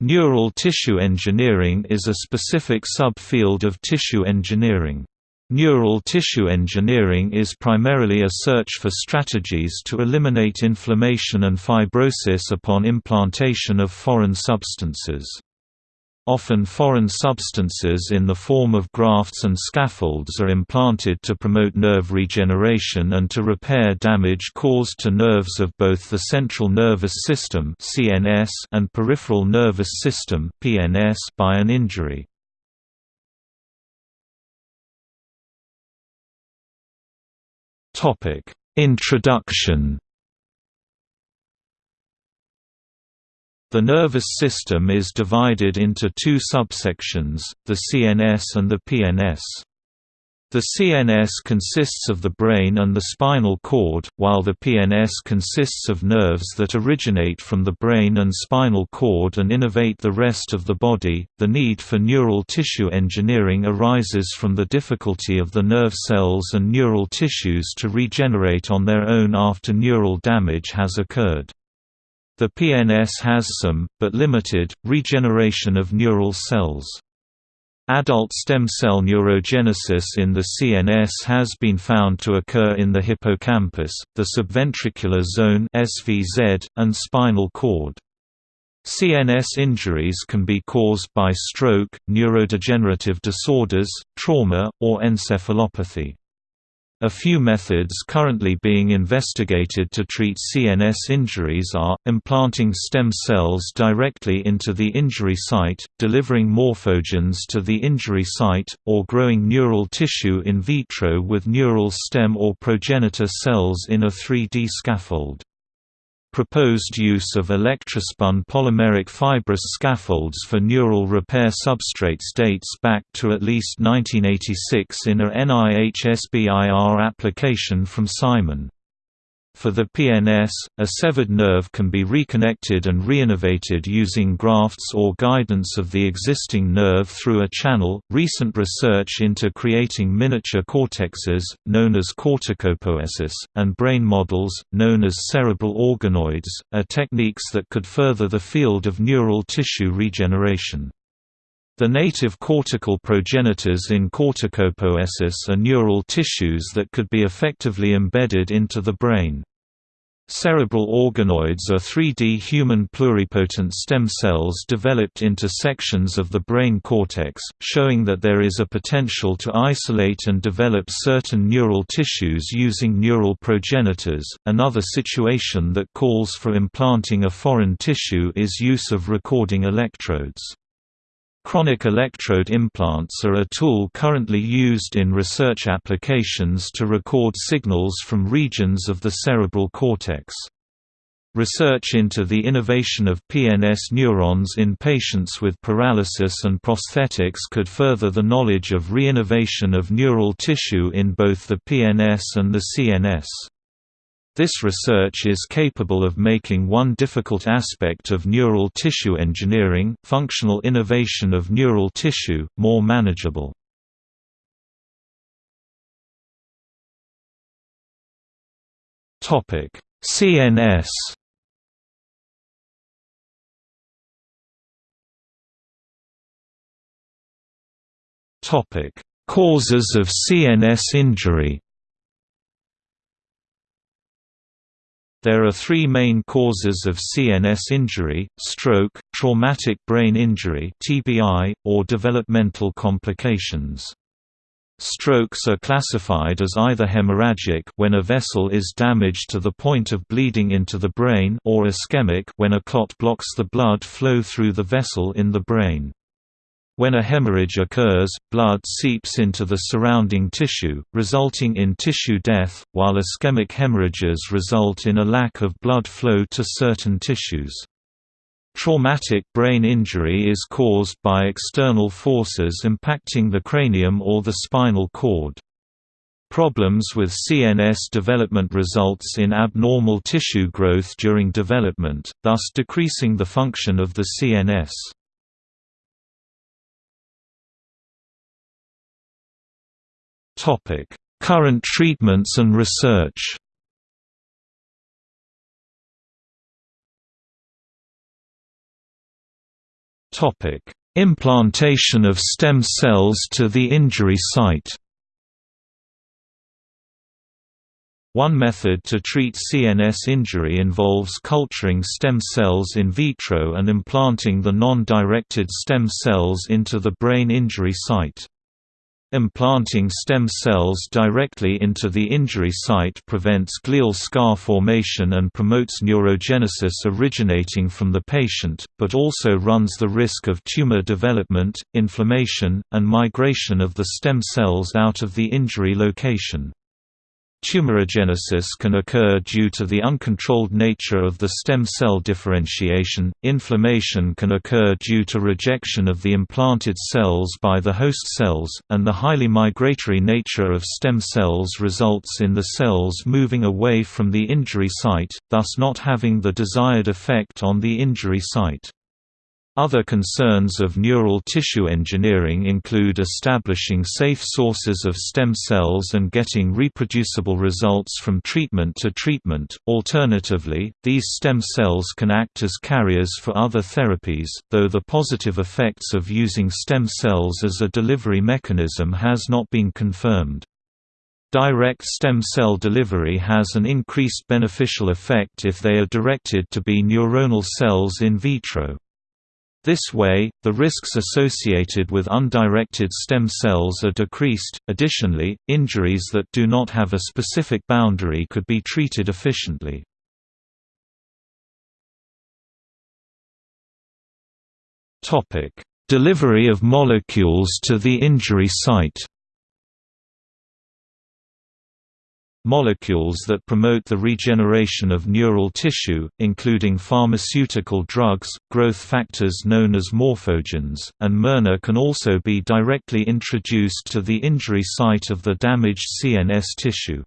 Neural tissue engineering is a specific subfield of tissue engineering. Neural tissue engineering is primarily a search for strategies to eliminate inflammation and fibrosis upon implantation of foreign substances. Often foreign substances in the form of grafts and scaffolds are implanted to promote nerve regeneration and to repair damage caused to nerves of both the central nervous system (CNS) and peripheral nervous system (PNS) by an injury. Topic: Introduction The nervous system is divided into two subsections, the CNS and the PNS. The CNS consists of the brain and the spinal cord, while the PNS consists of nerves that originate from the brain and spinal cord and innervate the rest of the body. The need for neural tissue engineering arises from the difficulty of the nerve cells and neural tissues to regenerate on their own after neural damage has occurred. The PNS has some, but limited, regeneration of neural cells. Adult stem cell neurogenesis in the CNS has been found to occur in the hippocampus, the subventricular zone (SVZ), and spinal cord. CNS injuries can be caused by stroke, neurodegenerative disorders, trauma, or encephalopathy. A few methods currently being investigated to treat CNS injuries are, implanting stem cells directly into the injury site, delivering morphogens to the injury site, or growing neural tissue in vitro with neural stem or progenitor cells in a 3D scaffold. Proposed use of electrospun polymeric fibrous scaffolds for neural repair substrates dates back to at least 1986 in a NIH SBIR application from Simon. For the PNS, a severed nerve can be reconnected and reinnervated using grafts or guidance of the existing nerve through a channel. Recent research into creating miniature cortexes, known as corticopoiesis, and brain models, known as cerebral organoids, are techniques that could further the field of neural tissue regeneration. The native cortical progenitors in corticopoiesis are neural tissues that could be effectively embedded into the brain. Cerebral organoids are 3D human pluripotent stem cells developed into sections of the brain cortex, showing that there is a potential to isolate and develop certain neural tissues using neural progenitors. Another situation that calls for implanting a foreign tissue is use of recording electrodes. Chronic electrode implants are a tool currently used in research applications to record signals from regions of the cerebral cortex. Research into the innervation of PNS neurons in patients with paralysis and prosthetics could further the knowledge of reinnervation of neural tissue in both the PNS and the CNS. This research is capable of making one difficult aspect of neural tissue engineering functional innervation of neural tissue, more manageable. Topic: CNS Topic: Causes of CNS injury There are three main causes of CNS injury, stroke, traumatic brain injury TBI, or developmental complications. Strokes are classified as either hemorrhagic when a vessel is damaged to the point of bleeding into the brain or ischemic when a clot blocks the blood flow through the vessel in the brain. When a hemorrhage occurs, blood seeps into the surrounding tissue, resulting in tissue death, while ischemic hemorrhages result in a lack of blood flow to certain tissues. Traumatic brain injury is caused by external forces impacting the cranium or the spinal cord. Problems with CNS development results in abnormal tissue growth during development, thus decreasing the function of the CNS. Topic: Current treatments and research. Topic: Implantation of stem cells to the injury site One method to treat CNS injury involves culturing stem cells in vitro and implanting the non-directed stem cells into the brain injury site. Implanting stem cells directly into the injury site prevents glial scar formation and promotes neurogenesis originating from the patient, but also runs the risk of tumor development, inflammation, and migration of the stem cells out of the injury location. Tumorigenesis can occur due to the uncontrolled nature of the stem cell differentiation, inflammation can occur due to rejection of the implanted cells by the host cells, and the highly migratory nature of stem cells results in the cells moving away from the injury site, thus not having the desired effect on the injury site. Other concerns of neural tissue engineering include establishing safe sources of stem cells and getting reproducible results from treatment to treatment. Alternatively, these stem cells can act as carriers for other therapies, though the positive effects of using stem cells as a delivery mechanism has not been confirmed. Direct stem cell delivery has an increased beneficial effect if they are directed to be neuronal cells in vitro. This way, the risks associated with undirected stem cells are decreased. Additionally, injuries that do not have a specific boundary could be treated efficiently. Topic: Delivery of molecules to the injury site. Molecules that promote the regeneration of neural tissue, including pharmaceutical drugs, growth factors known as morphogens, and miRNA can also be directly introduced to the injury site of the damaged CNS tissue.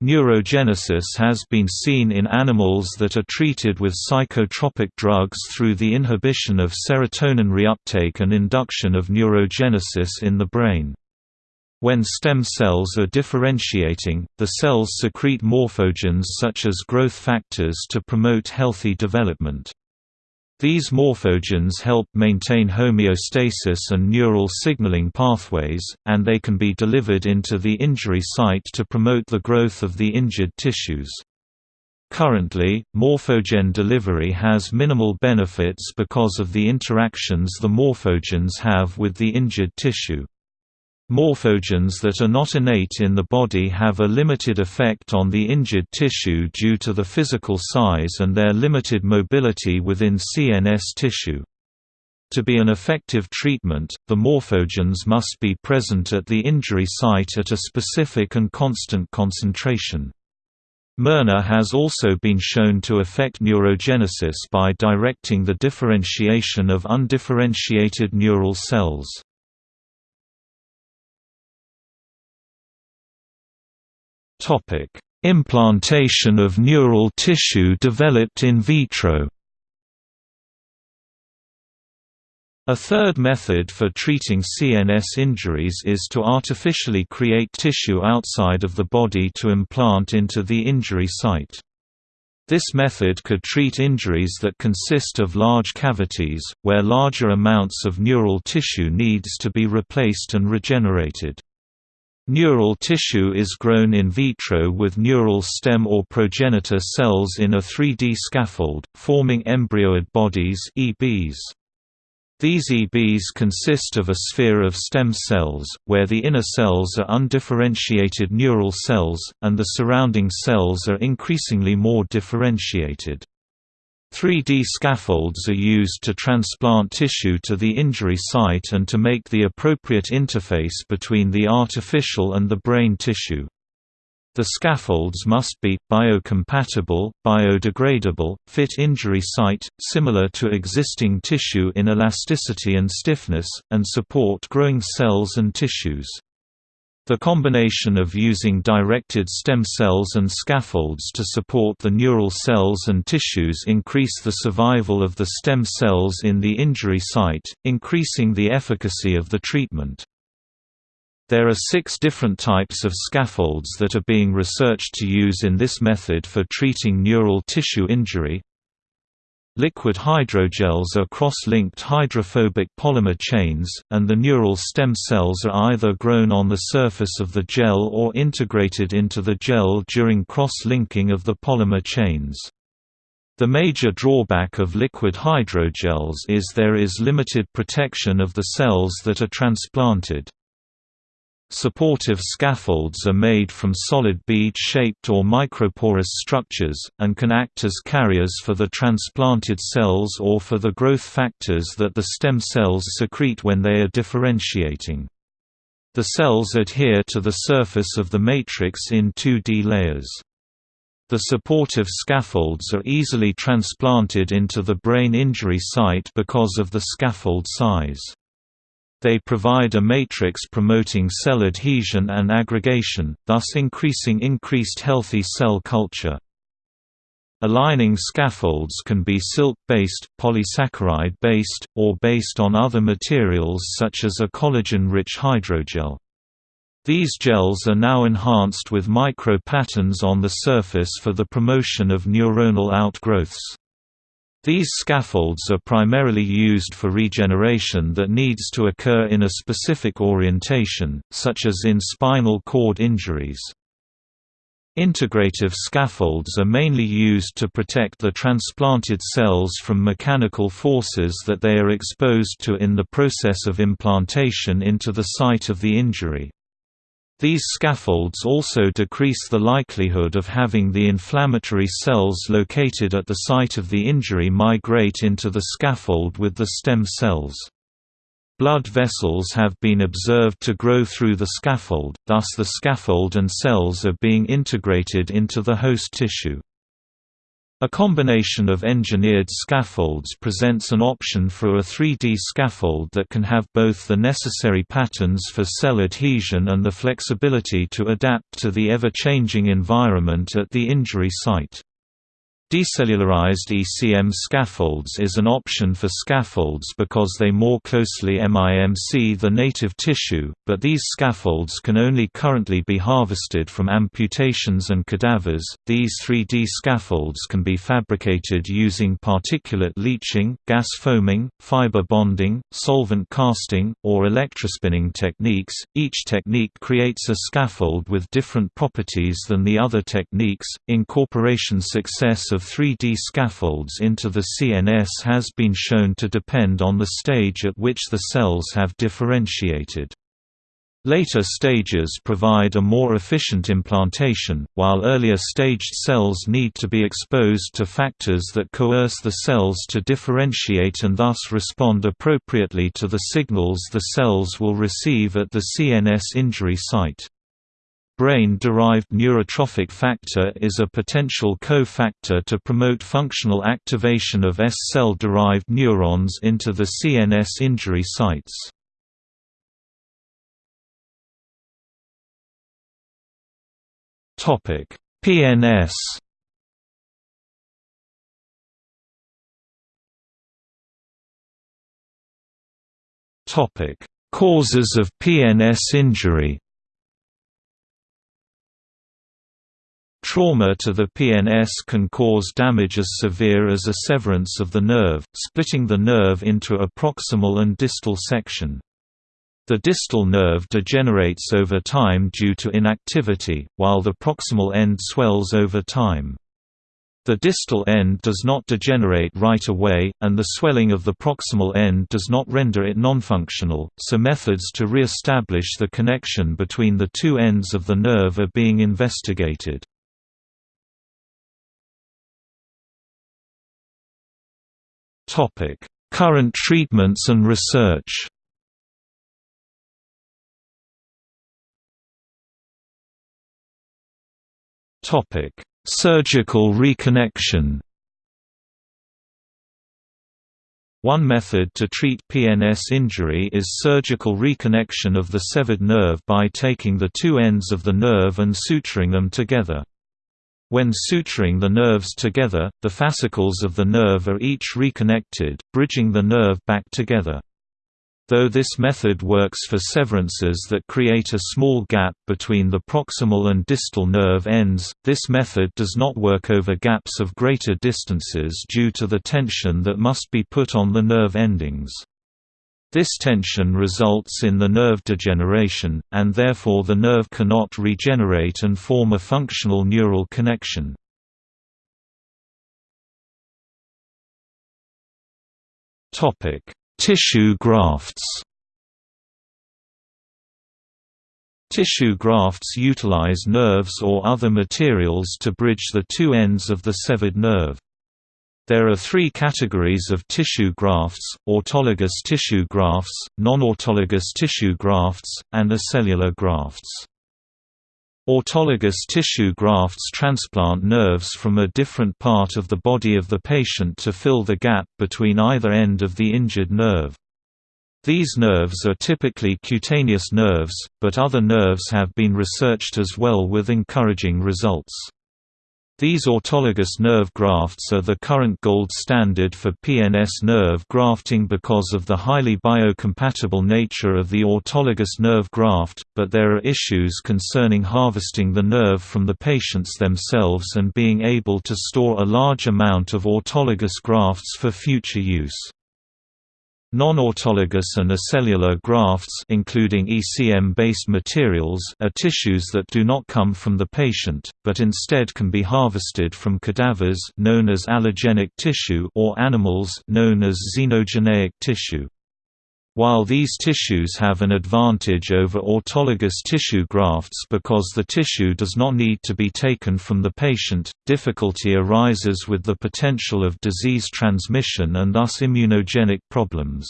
Neurogenesis has been seen in animals that are treated with psychotropic drugs through the inhibition of serotonin reuptake and induction of neurogenesis in the brain. When stem cells are differentiating, the cells secrete morphogens such as growth factors to promote healthy development. These morphogens help maintain homeostasis and neural signaling pathways, and they can be delivered into the injury site to promote the growth of the injured tissues. Currently, morphogen delivery has minimal benefits because of the interactions the morphogens have with the injured tissue. Morphogens that are not innate in the body have a limited effect on the injured tissue due to the physical size and their limited mobility within CNS tissue. To be an effective treatment, the morphogens must be present at the injury site at a specific and constant concentration. miRNA has also been shown to affect neurogenesis by directing the differentiation of undifferentiated neural cells. Topic: Implantation of neural tissue developed in vitro. A third method for treating CNS injuries is to artificially create tissue outside of the body to implant into the injury site. This method could treat injuries that consist of large cavities, where larger amounts of neural tissue needs to be replaced and regenerated. Neural tissue is grown in vitro with neural stem or progenitor cells in a 3D scaffold, forming embryoid bodies EBs. These EBs consist of a sphere of stem cells, where the inner cells are undifferentiated neural cells, and the surrounding cells are increasingly more differentiated. 3D scaffolds are used to transplant tissue to the injury site and to make the appropriate interface between the artificial and the brain tissue. The scaffolds must be, biocompatible, biodegradable, fit injury site, similar to existing tissue in elasticity and stiffness, and support growing cells and tissues. The combination of using directed stem cells and scaffolds to support the neural cells and tissues increase the survival of the stem cells in the injury site, increasing the efficacy of the treatment. There are six different types of scaffolds that are being researched to use in this method for treating neural tissue injury. Liquid hydrogels are cross-linked hydrophobic polymer chains, and the neural stem cells are either grown on the surface of the gel or integrated into the gel during cross-linking of the polymer chains. The major drawback of liquid hydrogels is there is limited protection of the cells that are transplanted. Supportive scaffolds are made from solid bead-shaped or microporous structures, and can act as carriers for the transplanted cells or for the growth factors that the stem cells secrete when they are differentiating. The cells adhere to the surface of the matrix in 2D layers. The supportive scaffolds are easily transplanted into the brain injury site because of the scaffold size. They provide a matrix promoting cell adhesion and aggregation, thus increasing increased healthy cell culture. Aligning scaffolds can be silk-based, polysaccharide-based, or based on other materials such as a collagen-rich hydrogel. These gels are now enhanced with micro-patterns on the surface for the promotion of neuronal outgrowths. These scaffolds are primarily used for regeneration that needs to occur in a specific orientation, such as in spinal cord injuries. Integrative scaffolds are mainly used to protect the transplanted cells from mechanical forces that they are exposed to in the process of implantation into the site of the injury. These scaffolds also decrease the likelihood of having the inflammatory cells located at the site of the injury migrate into the scaffold with the stem cells. Blood vessels have been observed to grow through the scaffold, thus the scaffold and cells are being integrated into the host tissue. A combination of engineered scaffolds presents an option for a 3D scaffold that can have both the necessary patterns for cell adhesion and the flexibility to adapt to the ever-changing environment at the injury site. Decellularized ECM scaffolds is an option for scaffolds because they more closely MIMC the native tissue, but these scaffolds can only currently be harvested from amputations and cadavers. These 3D scaffolds can be fabricated using particulate leaching, gas foaming, fiber bonding, solvent casting, or electrospinning techniques. Each technique creates a scaffold with different properties than the other techniques. Incorporation success of of 3D scaffolds into the CNS has been shown to depend on the stage at which the cells have differentiated. Later stages provide a more efficient implantation, while earlier staged cells need to be exposed to factors that coerce the cells to differentiate and thus respond appropriately to the signals the cells will receive at the CNS injury site. Brain-derived neurotrophic factor is a potential cofactor to promote functional activation of S cell-derived neurons into the CNS injury sites. PNS Causes of PNS injury Trauma to the PNS can cause damage as severe as a severance of the nerve, splitting the nerve into a proximal and distal section. The distal nerve degenerates over time due to inactivity, while the proximal end swells over time. The distal end does not degenerate right away, and the swelling of the proximal end does not render it nonfunctional, so methods to re-establish the connection between the two ends of the nerve are being investigated. Topic: Current treatments and research. Topic: Surgical reconnection. One method to treat PNS injury is surgical reconnection of the severed nerve by taking the two ends of the nerve and suturing them together. When suturing the nerves together, the fascicles of the nerve are each reconnected, bridging the nerve back together. Though this method works for severances that create a small gap between the proximal and distal nerve ends, this method does not work over gaps of greater distances due to the tension that must be put on the nerve endings. This tension results in the nerve degeneration, and therefore the nerve cannot regenerate and form a functional neural connection. Tissue grafts Tissue grafts utilize nerves or other materials to bridge the two ends of the severed nerve. There are three categories of tissue grafts, autologous tissue grafts, non-autologous tissue grafts, and acellular grafts. Autologous tissue grafts transplant nerves from a different part of the body of the patient to fill the gap between either end of the injured nerve. These nerves are typically cutaneous nerves, but other nerves have been researched as well with encouraging results. These autologous nerve grafts are the current gold standard for PNS nerve grafting because of the highly biocompatible nature of the autologous nerve graft, but there are issues concerning harvesting the nerve from the patients themselves and being able to store a large amount of autologous grafts for future use. Non-autologous and acellular grafts including ECM-based materials are tissues that do not come from the patient, but instead can be harvested from cadavers known as allogenic tissue or animals known as xenogeneic tissue. While these tissues have an advantage over autologous tissue grafts because the tissue does not need to be taken from the patient, difficulty arises with the potential of disease transmission and thus immunogenic problems.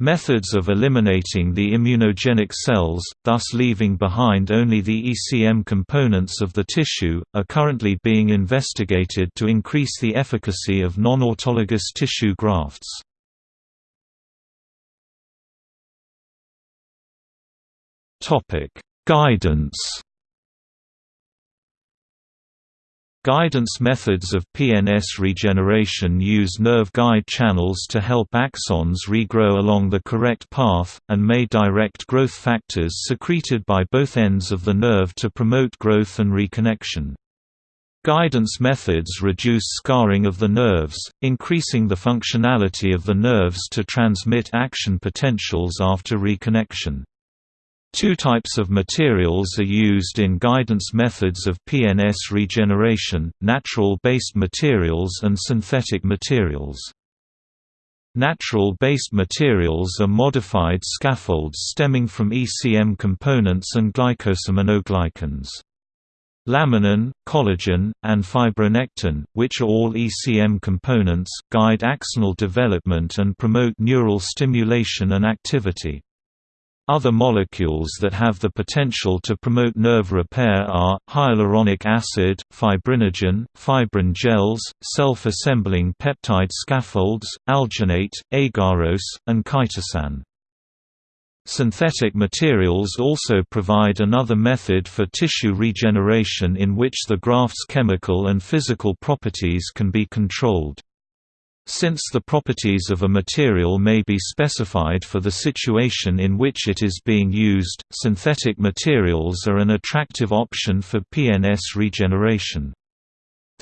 Methods of eliminating the immunogenic cells, thus leaving behind only the ECM components of the tissue, are currently being investigated to increase the efficacy of non-autologous tissue grafts. Topic: Guidance. Guidance methods of PNS regeneration use nerve guide channels to help axons regrow along the correct path, and may direct growth factors secreted by both ends of the nerve to promote growth and reconnection. Guidance methods reduce scarring of the nerves, increasing the functionality of the nerves to transmit action potentials after reconnection. Two types of materials are used in guidance methods of PNS regeneration, natural-based materials and synthetic materials. Natural-based materials are modified scaffolds stemming from ECM components and glycosaminoglycans. Laminin, collagen, and fibronectin, which are all ECM components, guide axonal development and promote neural stimulation and activity. Other molecules that have the potential to promote nerve repair are, hyaluronic acid, fibrinogen, fibrin gels, self-assembling peptide scaffolds, alginate, agarose, and chitosan. Synthetic materials also provide another method for tissue regeneration in which the graft's chemical and physical properties can be controlled. Since the properties of a material may be specified for the situation in which it is being used, synthetic materials are an attractive option for PNS regeneration.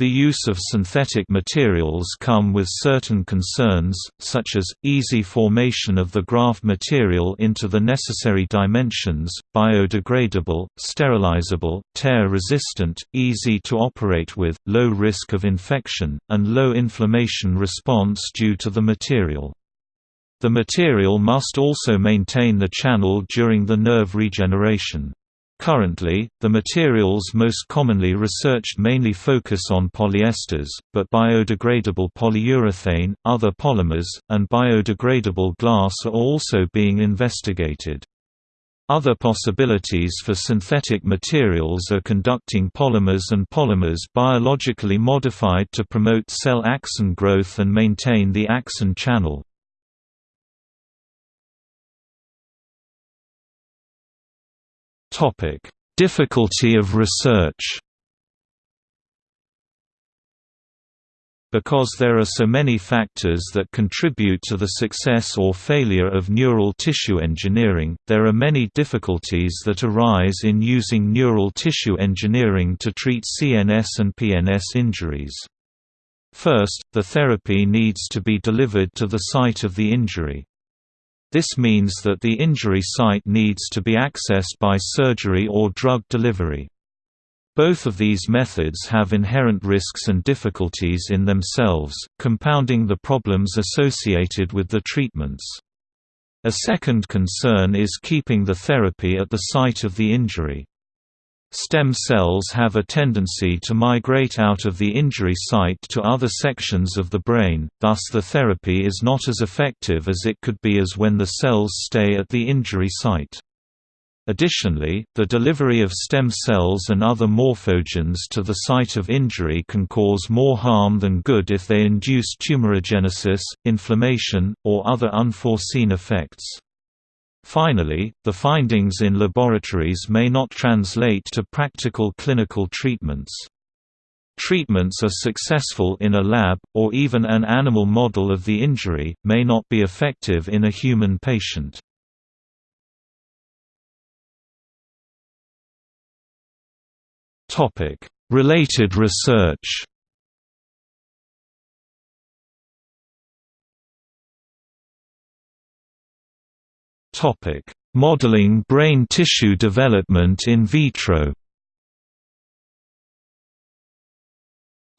The use of synthetic materials come with certain concerns, such as, easy formation of the graft material into the necessary dimensions, biodegradable, sterilizable, tear-resistant, easy to operate with, low risk of infection, and low inflammation response due to the material. The material must also maintain the channel during the nerve regeneration. Currently, the materials most commonly researched mainly focus on polyesters, but biodegradable polyurethane, other polymers, and biodegradable glass are also being investigated. Other possibilities for synthetic materials are conducting polymers and polymers biologically modified to promote cell axon growth and maintain the axon channel. Topic: Difficulty of research. Because there are so many factors that contribute to the success or failure of neural tissue engineering, there are many difficulties that arise in using neural tissue engineering to treat CNS and PNS injuries. First, the therapy needs to be delivered to the site of the injury. This means that the injury site needs to be accessed by surgery or drug delivery. Both of these methods have inherent risks and difficulties in themselves, compounding the problems associated with the treatments. A second concern is keeping the therapy at the site of the injury. Stem cells have a tendency to migrate out of the injury site to other sections of the brain, thus the therapy is not as effective as it could be as when the cells stay at the injury site. Additionally, the delivery of stem cells and other morphogens to the site of injury can cause more harm than good if they induce tumorigenesis, inflammation, or other unforeseen effects. Finally, the findings in laboratories may not translate to practical clinical treatments. Treatments are successful in a lab, or even an animal model of the injury, may not be effective in a human patient. Related research Topic: Modeling brain tissue development in vitro.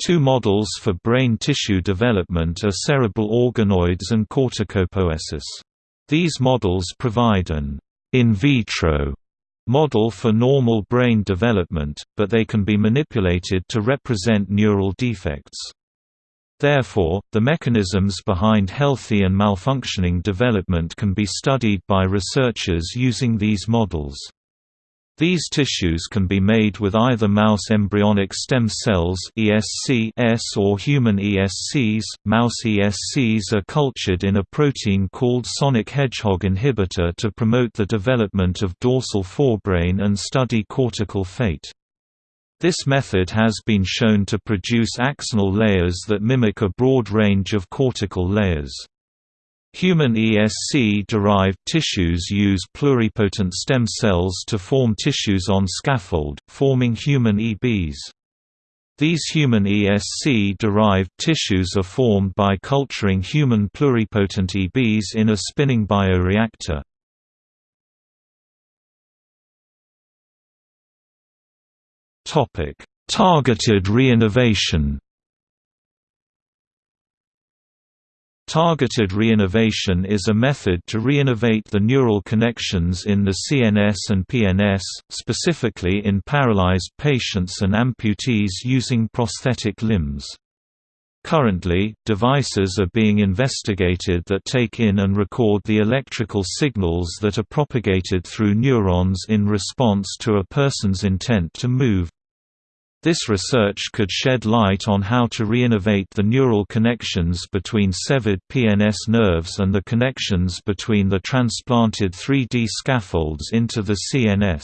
Two models for brain tissue development are cerebral organoids and corticopoiesis. These models provide an in vitro model for normal brain development, but they can be manipulated to represent neural defects. Therefore, the mechanisms behind healthy and malfunctioning development can be studied by researchers using these models. These tissues can be made with either mouse embryonic stem cells (ESC) or human ESCs. Mouse ESCs are cultured in a protein called sonic hedgehog inhibitor to promote the development of dorsal forebrain and study cortical fate. This method has been shown to produce axonal layers that mimic a broad range of cortical layers. Human ESC-derived tissues use pluripotent stem cells to form tissues on scaffold, forming human EBs. These human ESC-derived tissues are formed by culturing human pluripotent EBs in a spinning bioreactor. Topic: Targeted reinnervation. Targeted reinnervation is a method to reinnervate the neural connections in the CNS and PNS, specifically in paralyzed patients and amputees using prosthetic limbs. Currently, devices are being investigated that take in and record the electrical signals that are propagated through neurons in response to a person's intent to move. This research could shed light on how to reinnervate the neural connections between severed PNS nerves and the connections between the transplanted 3D scaffolds into the CNS.